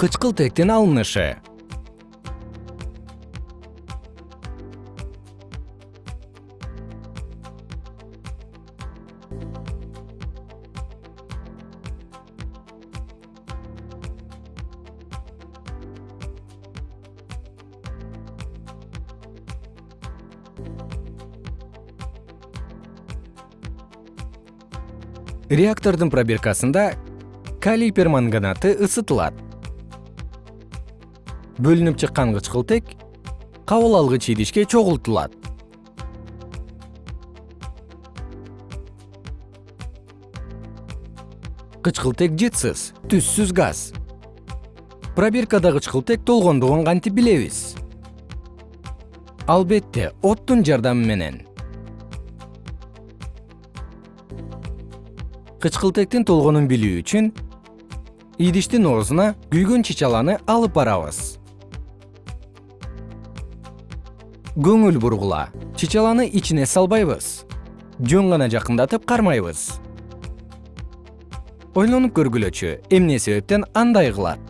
кычкылтектин алынышы. Реактордун пробиркасында калий перманганаты ысытылат бөлүнүп чыккан кычкылтек кабыл алгыч идишке чогултулат. Кычкылтек жытсыз түссүз газ. Пробиркада кычкылтек толгондугун кантип билебиз? Албетте оттун жардамы менен. Кычкылтектин толгонун билүү үчүн идиштин оозуна күйгөн чычаланы алып барабыз көңүл бургула. Чычаланы ичине салбайбыз. Жөн гана жакындатып кармайбыз. Ойлонуп көргүлөчү эмне себептен андай кылат